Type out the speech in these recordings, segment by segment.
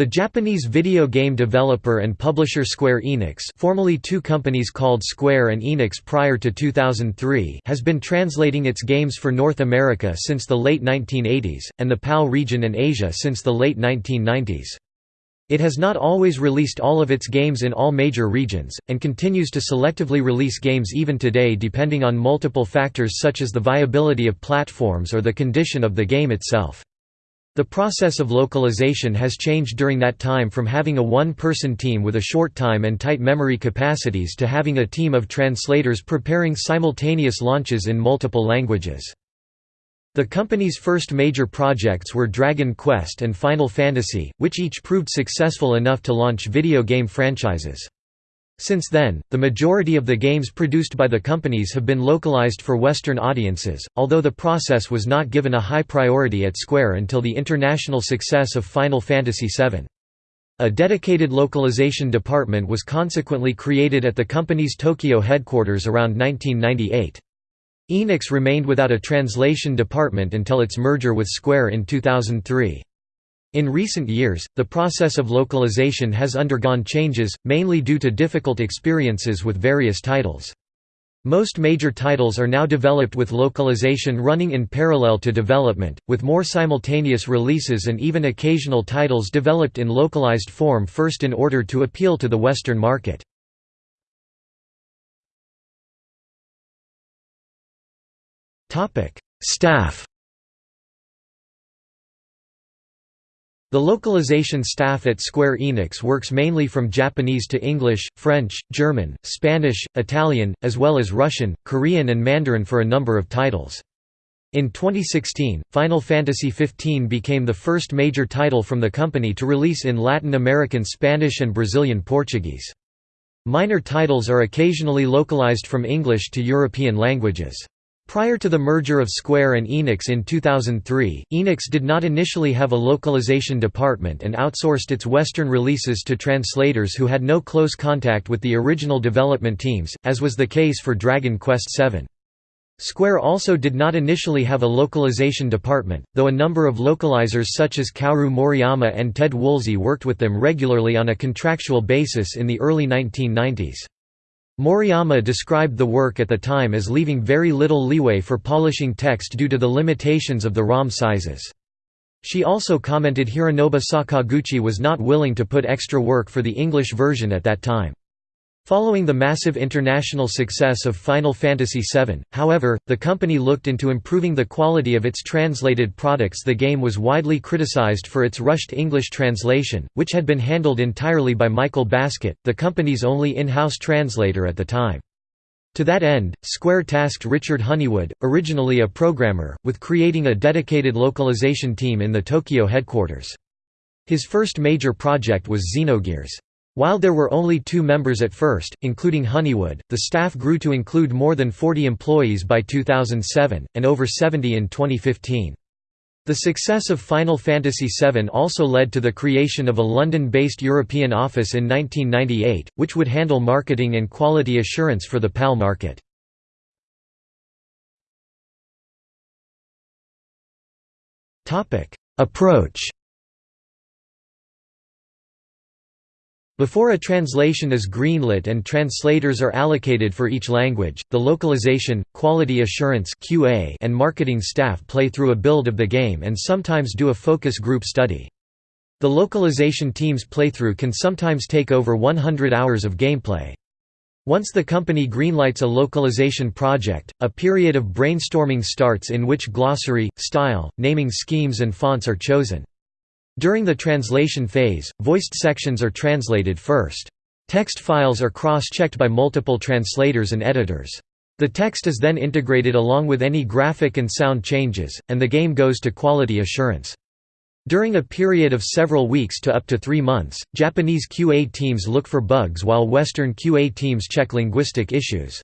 The Japanese video game developer and publisher Square Enix formerly two companies called Square and Enix prior to 2003 has been translating its games for North America since the late 1980s, and the PAL region and Asia since the late 1990s. It has not always released all of its games in all major regions, and continues to selectively release games even today depending on multiple factors such as the viability of platforms or the condition of the game itself. The process of localization has changed during that time from having a one-person team with a short time and tight memory capacities to having a team of translators preparing simultaneous launches in multiple languages. The company's first major projects were Dragon Quest and Final Fantasy, which each proved successful enough to launch video game franchises. Since then, the majority of the games produced by the companies have been localized for Western audiences, although the process was not given a high priority at Square until the international success of Final Fantasy VII. A dedicated localization department was consequently created at the company's Tokyo headquarters around 1998. Enix remained without a translation department until its merger with Square in 2003. In recent years, the process of localization has undergone changes, mainly due to difficult experiences with various titles. Most major titles are now developed with localization running in parallel to development, with more simultaneous releases and even occasional titles developed in localized form first in order to appeal to the Western market. Staff The localization staff at Square Enix works mainly from Japanese to English, French, German, Spanish, Italian, as well as Russian, Korean and Mandarin for a number of titles. In 2016, Final Fantasy XV became the first major title from the company to release in Latin American Spanish and Brazilian Portuguese. Minor titles are occasionally localized from English to European languages. Prior to the merger of Square and Enix in 2003, Enix did not initially have a localization department and outsourced its Western releases to translators who had no close contact with the original development teams, as was the case for Dragon Quest VII. Square also did not initially have a localization department, though a number of localizers such as Kaoru Moriyama and Ted Woolsey worked with them regularly on a contractual basis in the early 1990s. Moriyama described the work at the time as leaving very little leeway for polishing text due to the limitations of the ROM sizes. She also commented Hironobu Sakaguchi was not willing to put extra work for the English version at that time. Following the massive international success of Final Fantasy VII, however, the company looked into improving the quality of its translated products The game was widely criticized for its rushed English translation, which had been handled entirely by Michael Baskett, the company's only in-house translator at the time. To that end, Square tasked Richard Honeywood, originally a programmer, with creating a dedicated localization team in the Tokyo headquarters. His first major project was Xenogears. While there were only two members at first, including Honeywood, the staff grew to include more than 40 employees by 2007, and over 70 in 2015. The success of Final Fantasy VII also led to the creation of a London-based European office in 1998, which would handle marketing and quality assurance for the PAL market. Approach Before a translation is greenlit and translators are allocated for each language, the localization, quality assurance and marketing staff play through a build of the game and sometimes do a focus group study. The localization team's playthrough can sometimes take over 100 hours of gameplay. Once the company greenlights a localization project, a period of brainstorming starts in which glossary, style, naming schemes and fonts are chosen. During the translation phase, voiced sections are translated first. Text files are cross-checked by multiple translators and editors. The text is then integrated along with any graphic and sound changes, and the game goes to quality assurance. During a period of several weeks to up to three months, Japanese QA teams look for bugs while Western QA teams check linguistic issues.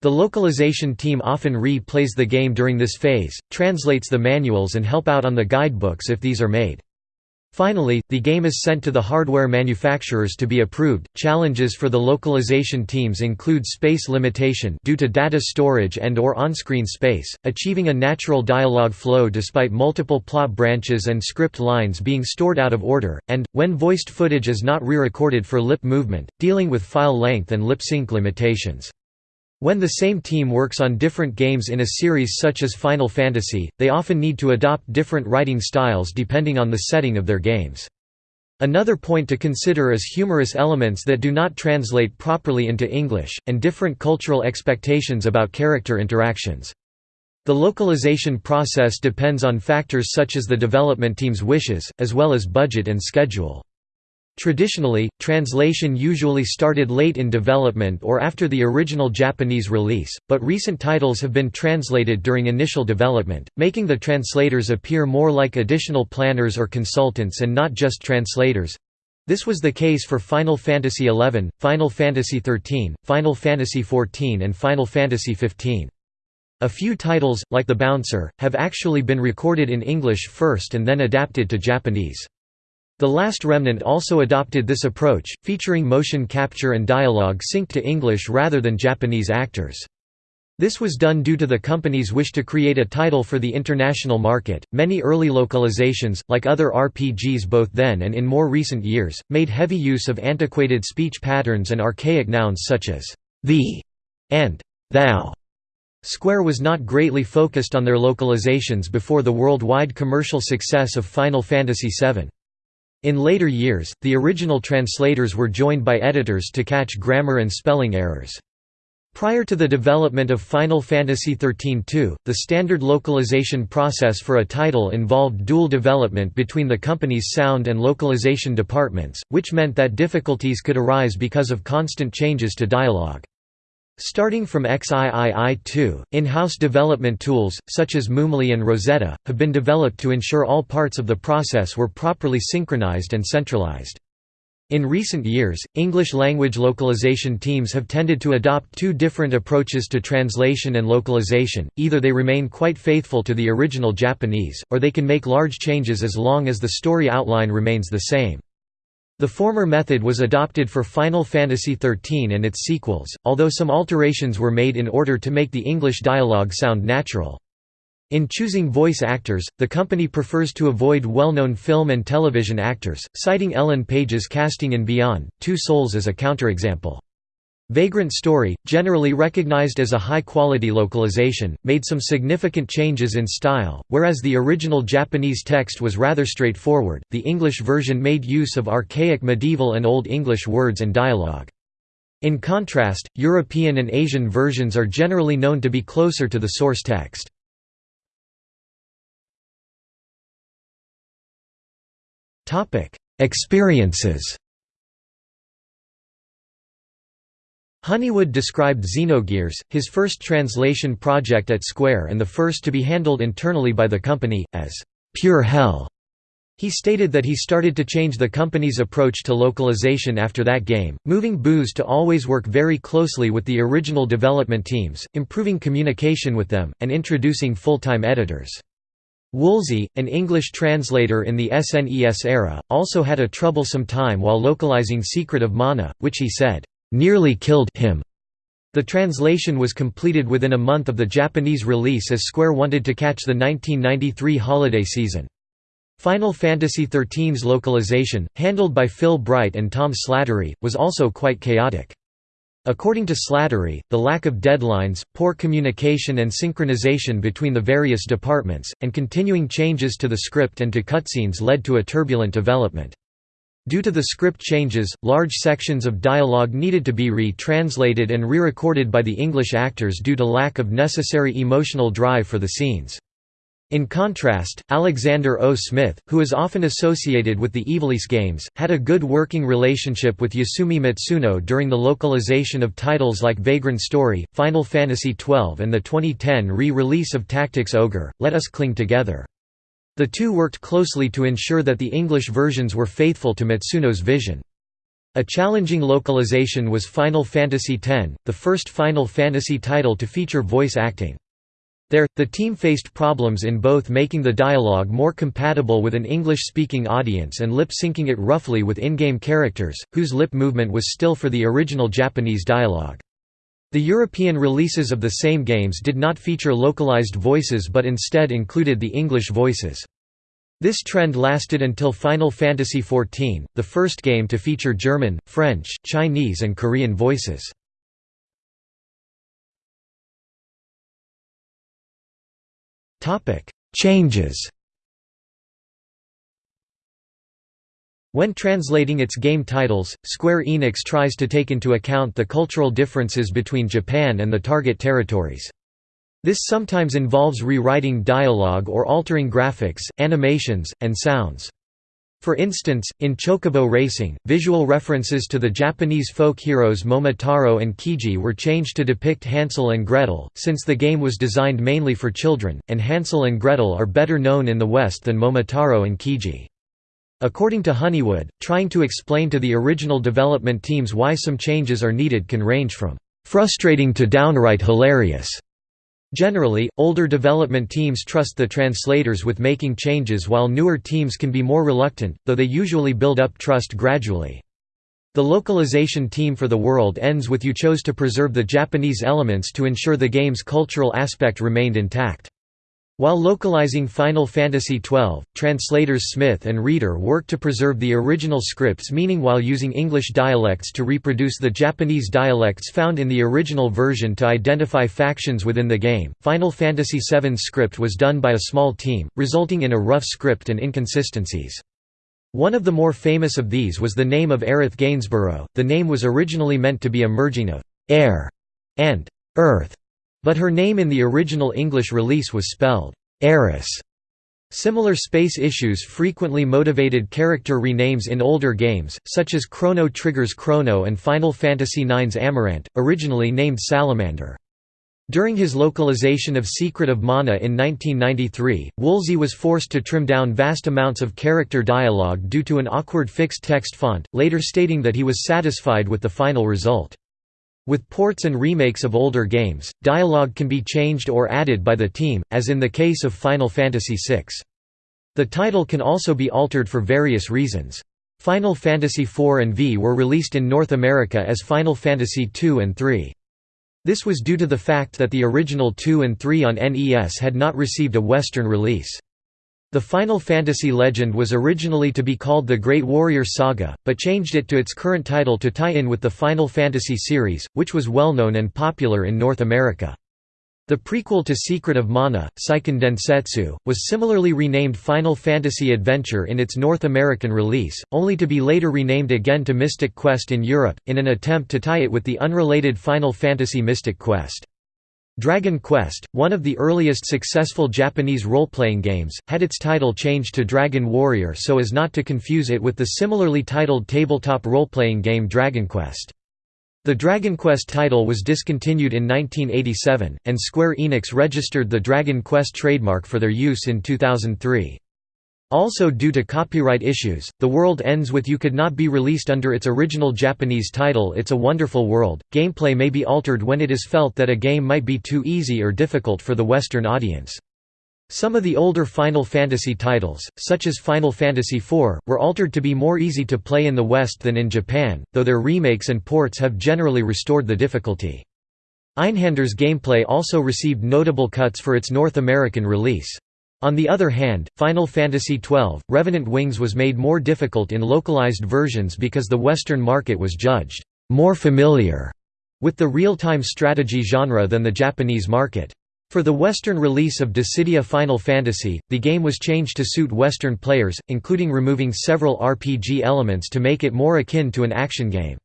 The localization team often re-plays the game during this phase, translates the manuals and help out on the guidebooks if these are made. Finally, the game is sent to the hardware manufacturers to be approved. Challenges for the localization teams include space limitation due to data storage and or on-screen space, achieving a natural dialogue flow despite multiple plot branches and script lines being stored out of order, and when voiced footage is not re-recorded for lip movement, dealing with file length and lip sync limitations. When the same team works on different games in a series such as Final Fantasy, they often need to adopt different writing styles depending on the setting of their games. Another point to consider is humorous elements that do not translate properly into English, and different cultural expectations about character interactions. The localization process depends on factors such as the development team's wishes, as well as budget and schedule. Traditionally, translation usually started late in development or after the original Japanese release, but recent titles have been translated during initial development, making the translators appear more like additional planners or consultants and not just translators. This was the case for Final Fantasy XI, Final Fantasy XIII, Final Fantasy XIV and Final Fantasy XV. A few titles, like The Bouncer, have actually been recorded in English first and then adapted to Japanese. The Last Remnant also adopted this approach, featuring motion capture and dialogue synced to English rather than Japanese actors. This was done due to the company's wish to create a title for the international market. Many early localizations, like other RPGs both then and in more recent years, made heavy use of antiquated speech patterns and archaic nouns such as thee and thou. Square was not greatly focused on their localizations before the worldwide commercial success of Final Fantasy VII. In later years, the original translators were joined by editors to catch grammar and spelling errors. Prior to the development of Final Fantasy XIII-2, the standard localization process for a title involved dual development between the company's sound and localization departments, which meant that difficulties could arise because of constant changes to dialogue. Starting from XIII-2, in-house development tools, such as Moomly and Rosetta, have been developed to ensure all parts of the process were properly synchronized and centralized. In recent years, English-language localization teams have tended to adopt two different approaches to translation and localization, either they remain quite faithful to the original Japanese, or they can make large changes as long as the story outline remains the same. The former method was adopted for Final Fantasy XIII and its sequels, although some alterations were made in order to make the English dialogue sound natural. In choosing voice actors, the company prefers to avoid well-known film and television actors, citing Ellen Page's casting in Beyond, Two Souls as a counterexample. Vagrant Story, generally recognized as a high-quality localization, made some significant changes in style, whereas the original Japanese text was rather straightforward, the English version made use of archaic medieval and Old English words and dialogue. In contrast, European and Asian versions are generally known to be closer to the source text. Experiences Honeywood described Xenogears, his first translation project at Square and the first to be handled internally by the company, as pure hell. He stated that he started to change the company's approach to localization after that game, moving Boos to always work very closely with the original development teams, improving communication with them, and introducing full-time editors. Woolsey, an English translator in the SNES era, also had a troublesome time while localizing Secret of Mana, which he said, nearly killed him. The translation was completed within a month of the Japanese release as Square wanted to catch the 1993 holiday season. Final Fantasy XIII's localization, handled by Phil Bright and Tom Slattery, was also quite chaotic. According to Slattery, the lack of deadlines, poor communication and synchronization between the various departments, and continuing changes to the script and to cutscenes led to a turbulent development. Due to the script changes, large sections of dialogue needed to be re-translated and re-recorded by the English actors due to lack of necessary emotional drive for the scenes. In contrast, Alexander O. Smith, who is often associated with the Ivalice games, had a good working relationship with Yasumi Matsuno during the localization of titles like Vagrant Story, Final Fantasy XII and the 2010 re-release of Tactics Ogre, Let Us Cling Together. The two worked closely to ensure that the English versions were faithful to Matsuno's vision. A challenging localization was Final Fantasy X, the first Final Fantasy title to feature voice acting. There, the team faced problems in both making the dialogue more compatible with an English-speaking audience and lip-syncing it roughly with in-game characters, whose lip movement was still for the original Japanese dialogue. The European releases of the same games did not feature localized voices but instead included the English voices. This trend lasted until Final Fantasy XIV, the first game to feature German, French, Chinese and Korean voices. Changes When translating its game titles, Square Enix tries to take into account the cultural differences between Japan and the target territories. This sometimes involves rewriting dialogue or altering graphics, animations, and sounds. For instance, in Chocobo Racing, visual references to the Japanese folk heroes Momotaro and Kiji were changed to depict Hansel and Gretel, since the game was designed mainly for children, and Hansel and Gretel are better known in the West than Momotaro and Kiji. According to Honeywood, trying to explain to the original development teams why some changes are needed can range from frustrating to downright hilarious. Generally, older development teams trust the translators with making changes while newer teams can be more reluctant, though they usually build up trust gradually. The localization team for the world ends with you chose to preserve the Japanese elements to ensure the game's cultural aspect remained intact. While localizing Final Fantasy XII, translators Smith and Reeder worked to preserve the original script's meaning while using English dialects to reproduce the Japanese dialects found in the original version to identify factions within the game. Final Fantasy VII's script was done by a small team, resulting in a rough script and inconsistencies. One of the more famous of these was the name of Aerith Gainsborough. The name was originally meant to be a merging of air and earth but her name in the original English release was spelled Aeris. Similar space issues frequently motivated character renames in older games, such as Chrono Trigger's Chrono and Final Fantasy IX's Amarant, originally named Salamander. During his localization of Secret of Mana in 1993, Woolsey was forced to trim down vast amounts of character dialogue due to an awkward fixed text font, later stating that he was satisfied with the final result. With ports and remakes of older games, dialogue can be changed or added by the team, as in the case of Final Fantasy VI. The title can also be altered for various reasons. Final Fantasy IV and V were released in North America as Final Fantasy II and III. This was due to the fact that the original 2 and 3 on NES had not received a Western release. The Final Fantasy legend was originally to be called the Great Warrior Saga, but changed it to its current title to tie in with the Final Fantasy series, which was well known and popular in North America. The prequel to Secret of Mana, Seiken Densetsu, was similarly renamed Final Fantasy Adventure in its North American release, only to be later renamed again to Mystic Quest in Europe, in an attempt to tie it with the unrelated Final Fantasy Mystic Quest. Dragon Quest, one of the earliest successful Japanese role-playing games, had its title changed to Dragon Warrior so as not to confuse it with the similarly titled tabletop role-playing game Dragon Quest. The Dragon Quest title was discontinued in 1987, and Square Enix registered the Dragon Quest trademark for their use in 2003. Also due to copyright issues, The World Ends With You could not be released under its original Japanese title It's a Wonderful World. Gameplay may be altered when it is felt that a game might be too easy or difficult for the Western audience. Some of the older Final Fantasy titles, such as Final Fantasy IV, were altered to be more easy to play in the West than in Japan, though their remakes and ports have generally restored the difficulty. Einhander's gameplay also received notable cuts for its North American release. On the other hand, Final Fantasy XII, Revenant Wings was made more difficult in localized versions because the Western market was judged more familiar with the real-time strategy genre than the Japanese market. For the Western release of Dissidia Final Fantasy, the game was changed to suit Western players, including removing several RPG elements to make it more akin to an action game.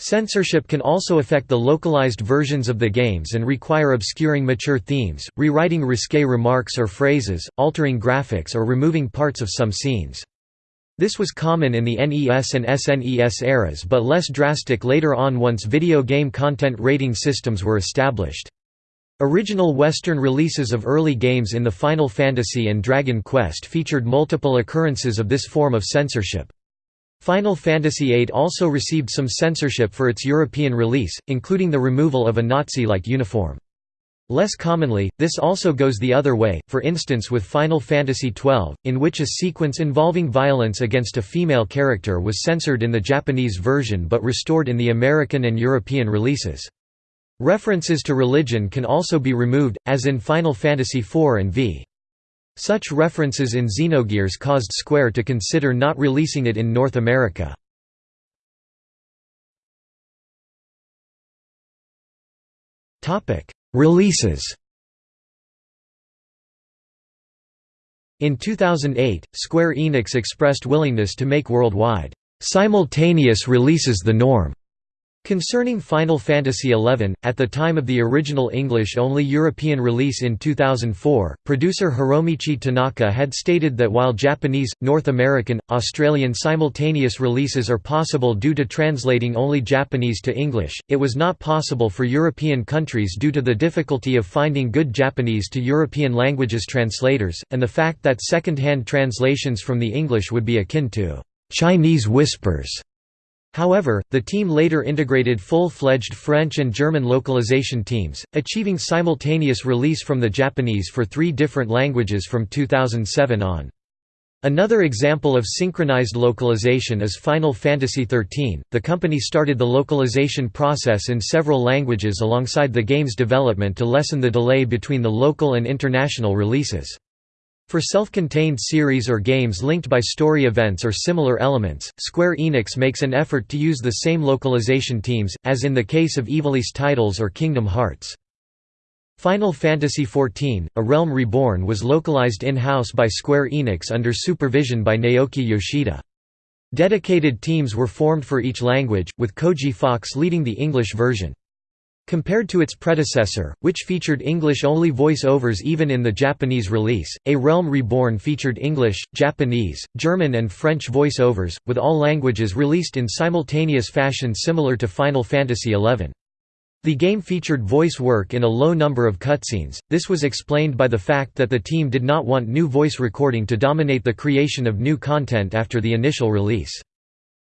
Censorship can also affect the localized versions of the games and require obscuring mature themes, rewriting risque remarks or phrases, altering graphics or removing parts of some scenes. This was common in the NES and SNES eras but less drastic later on once video game content rating systems were established. Original Western releases of early games in the Final Fantasy and Dragon Quest featured multiple occurrences of this form of censorship. Final Fantasy VIII also received some censorship for its European release, including the removal of a Nazi-like uniform. Less commonly, this also goes the other way, for instance with Final Fantasy XII, in which a sequence involving violence against a female character was censored in the Japanese version but restored in the American and European releases. References to religion can also be removed, as in Final Fantasy IV and V. Such references in Xenogears caused Square to consider not releasing it in North America. Releases In 2008, Square Enix expressed willingness to make worldwide, "...simultaneous releases the norm." Concerning Final Fantasy XI, at the time of the original English-only European release in 2004, producer Hiromichi Tanaka had stated that while Japanese, North American, Australian simultaneous releases are possible due to translating only Japanese to English, it was not possible for European countries due to the difficulty of finding good Japanese to European languages translators, and the fact that second-hand translations from the English would be akin to Chinese whispers. However, the team later integrated full-fledged French and German localization teams, achieving simultaneous release from the Japanese for three different languages from 2007 on. Another example of synchronized localization is Final Fantasy XIII. The company started the localization process in several languages alongside the game's development to lessen the delay between the local and international releases. For self-contained series or games linked by story events or similar elements, Square Enix makes an effort to use the same localization teams, as in the case of Ivalice titles or Kingdom Hearts. Final Fantasy XIV, A Realm Reborn was localized in-house by Square Enix under supervision by Naoki Yoshida. Dedicated teams were formed for each language, with Koji Fox leading the English version. Compared to its predecessor, which featured English-only voice-overs even in the Japanese release, A Realm Reborn featured English, Japanese, German and French voice-overs, with all languages released in simultaneous fashion similar to Final Fantasy XI. The game featured voice work in a low number of cutscenes, this was explained by the fact that the team did not want new voice recording to dominate the creation of new content after the initial release.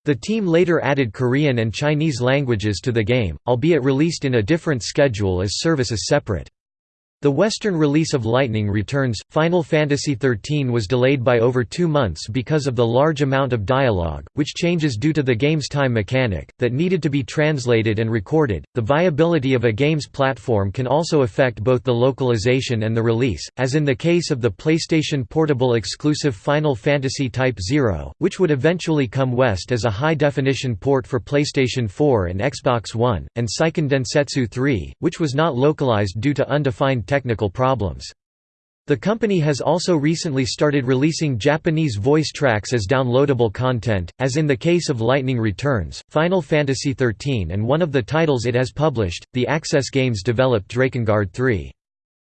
The team later added Korean and Chinese languages to the game, albeit released in a different schedule as services separate. The Western release of Lightning Returns, Final Fantasy XIII was delayed by over two months because of the large amount of dialogue, which changes due to the game's time mechanic, that needed to be translated and recorded. The viability of a game's platform can also affect both the localization and the release, as in the case of the PlayStation Portable exclusive Final Fantasy Type 0, which would eventually come west as a high-definition port for PlayStation 4 and Xbox One, and Seiken Densetsu 3, which was not localized due to undefined technical problems. The company has also recently started releasing Japanese voice tracks as downloadable content, as in the case of Lightning Returns, Final Fantasy XIII and one of the titles it has published, the Access Games developed Drakengard 3.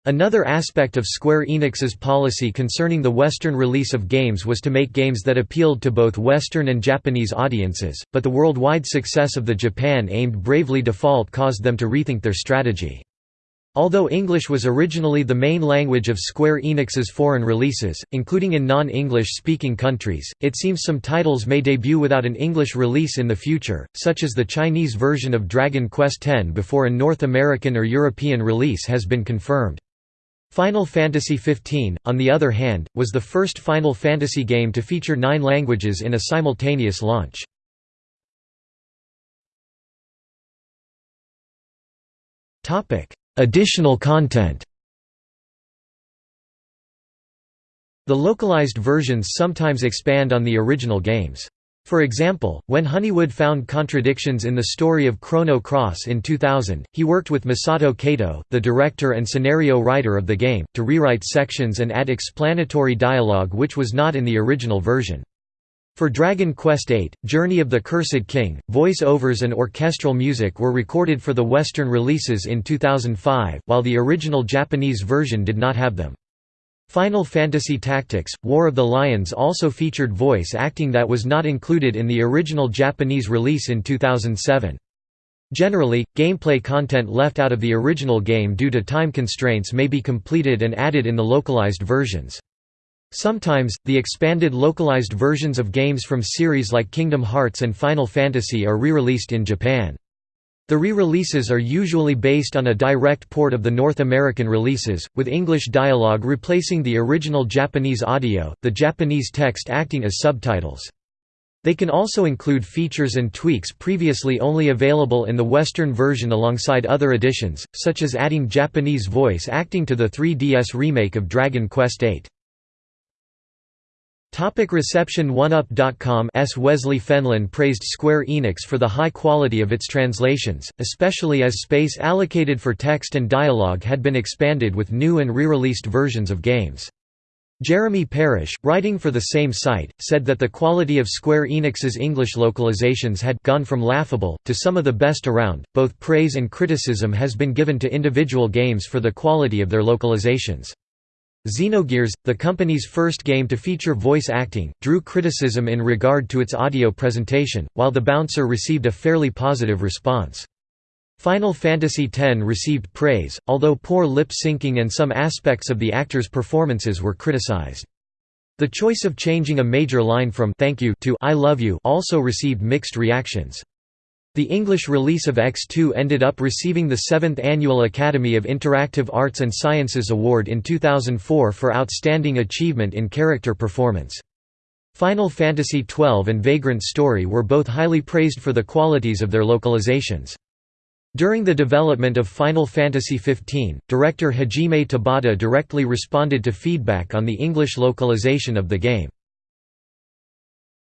Another aspect of Square Enix's policy concerning the Western release of games was to make games that appealed to both Western and Japanese audiences, but the worldwide success of the Japan-aimed Bravely Default caused them to rethink their strategy. Although English was originally the main language of Square Enix's foreign releases, including in non-English speaking countries, it seems some titles may debut without an English release in the future, such as the Chinese version of Dragon Quest X before a North American or European release has been confirmed. Final Fantasy XV, on the other hand, was the first Final Fantasy game to feature nine languages in a simultaneous launch. Topic Additional content The localized versions sometimes expand on the original games. For example, when Honeywood found contradictions in the story of Chrono Cross in 2000, he worked with Masato Kato, the director and scenario writer of the game, to rewrite sections and add explanatory dialogue which was not in the original version. For Dragon Quest VIII, Journey of the Cursed King, voice-overs and orchestral music were recorded for the Western releases in 2005, while the original Japanese version did not have them. Final Fantasy Tactics, War of the Lions also featured voice acting that was not included in the original Japanese release in 2007. Generally, gameplay content left out of the original game due to time constraints may be completed and added in the localized versions. Sometimes, the expanded localized versions of games from series like Kingdom Hearts and Final Fantasy are re-released in Japan. The re-releases are usually based on a direct port of the North American releases, with English dialogue replacing the original Japanese audio, the Japanese text acting as subtitles. They can also include features and tweaks previously only available in the Western version alongside other additions, such as adding Japanese voice acting to the 3DS remake of Dragon Quest VIII. Topic reception 1UP.com's Wesley Fenlon praised Square Enix for the high quality of its translations, especially as space allocated for text and dialogue had been expanded with new and re-released versions of games. Jeremy Parish, writing for the same site, said that the quality of Square Enix's English localizations had gone from laughable, to some of the best around. Both praise and criticism has been given to individual games for the quality of their localizations. Xenogears, the company's first game to feature voice acting, drew criticism in regard to its audio presentation, while The Bouncer received a fairly positive response. Final Fantasy X received praise, although poor lip-syncing and some aspects of the actors' performances were criticized. The choice of changing a major line from «thank you» to «I love you» also received mixed reactions. The English release of X2 ended up receiving the 7th Annual Academy of Interactive Arts and Sciences Award in 2004 for Outstanding Achievement in Character Performance. Final Fantasy XII and Vagrant Story were both highly praised for the qualities of their localizations. During the development of Final Fantasy XV, director Hajime Tabata directly responded to feedback on the English localization of the game.